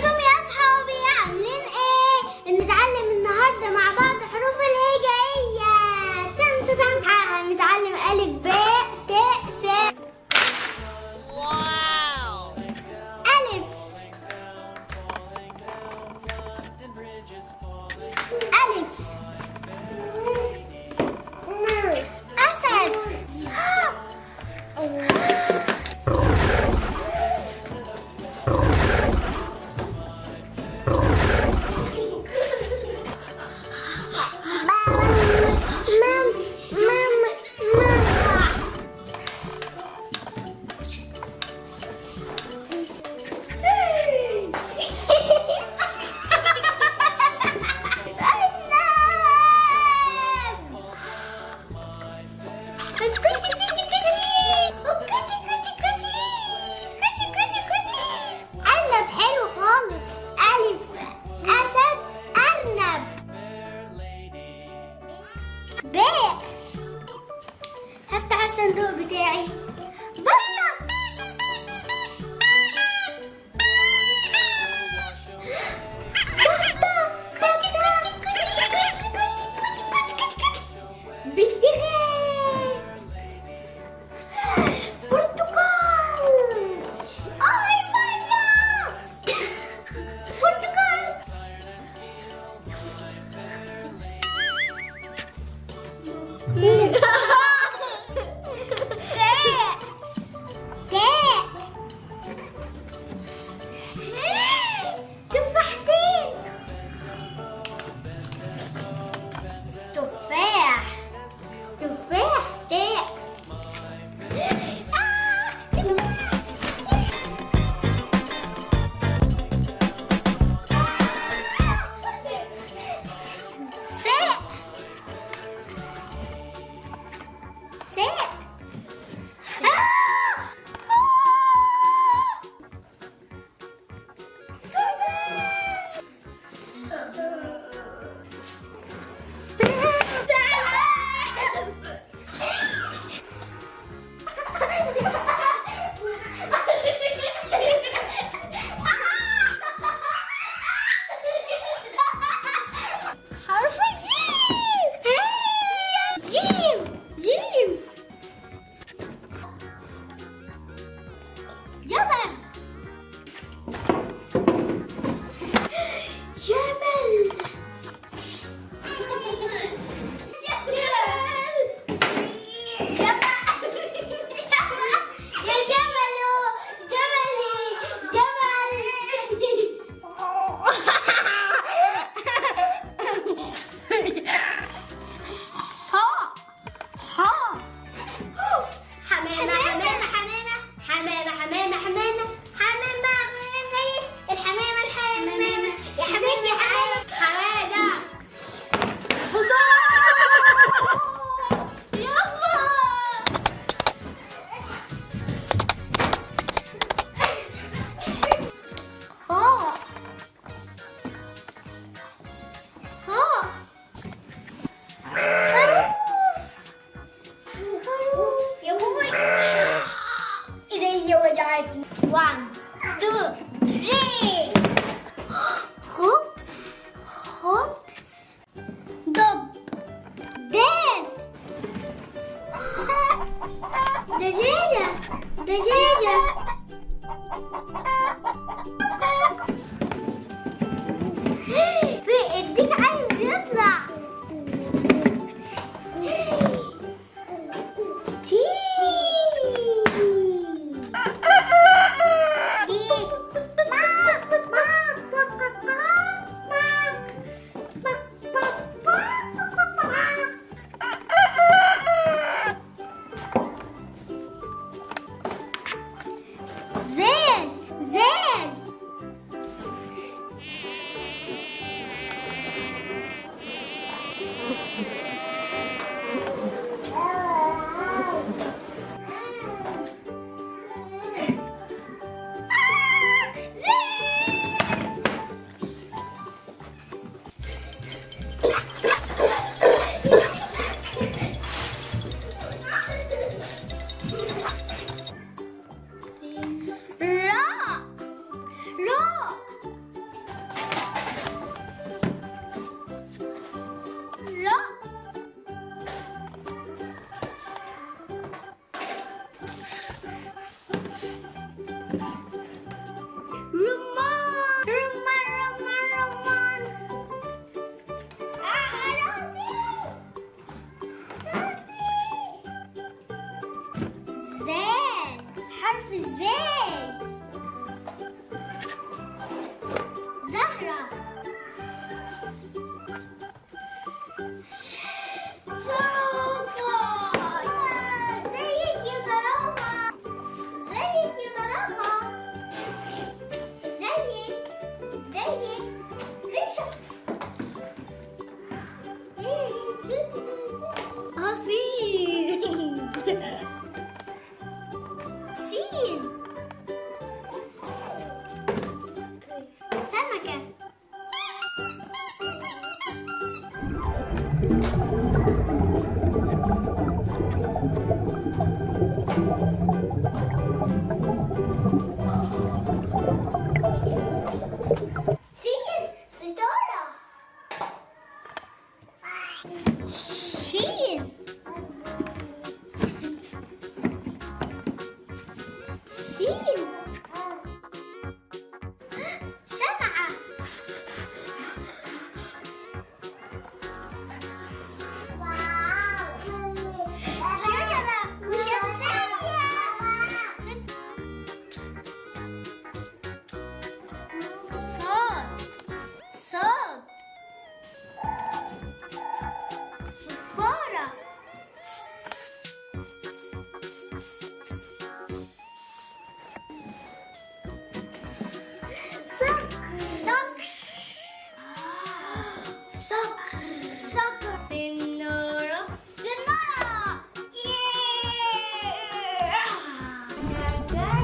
comí الصندوق بتاعي بطة Portugal! Ai, Maria! Portugal! it?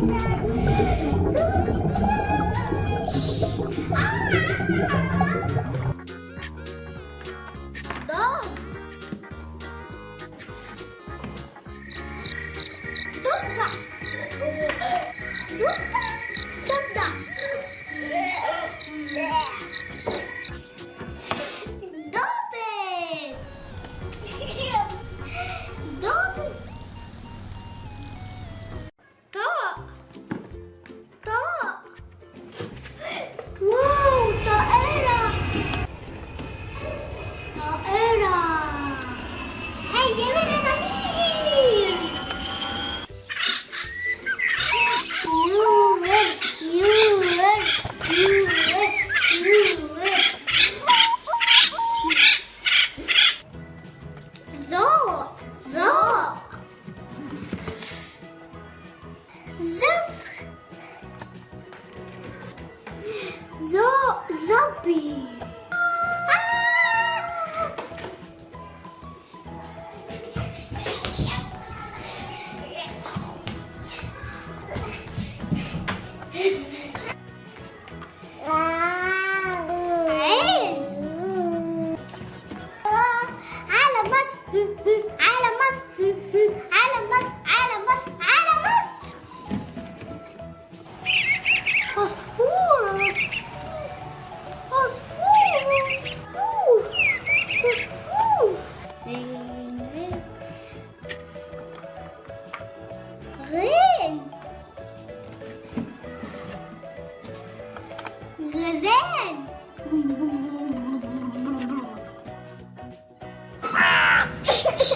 Thank you.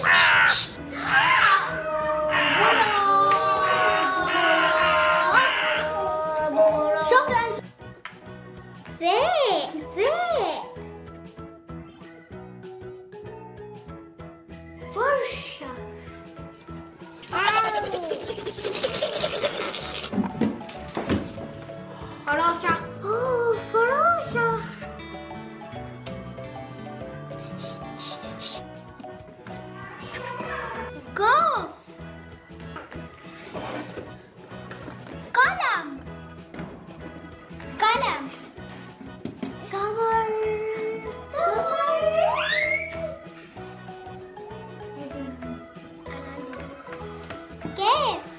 Ah! Give.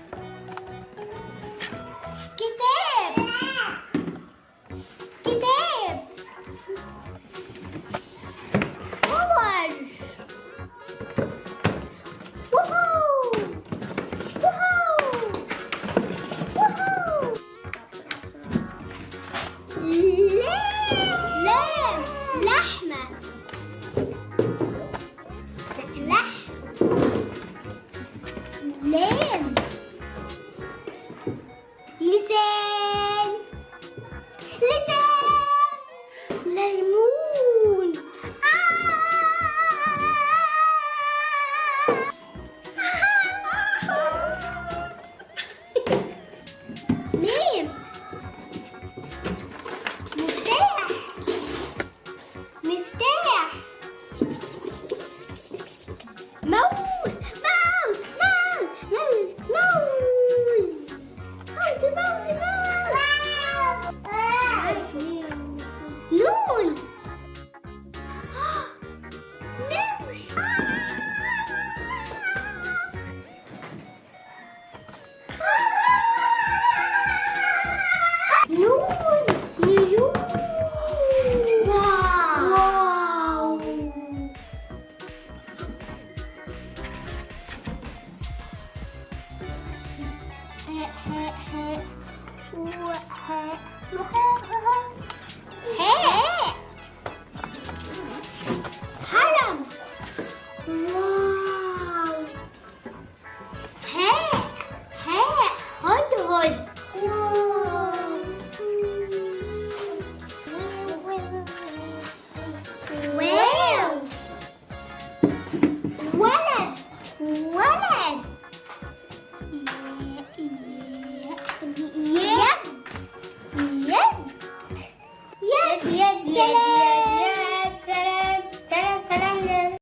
não, que!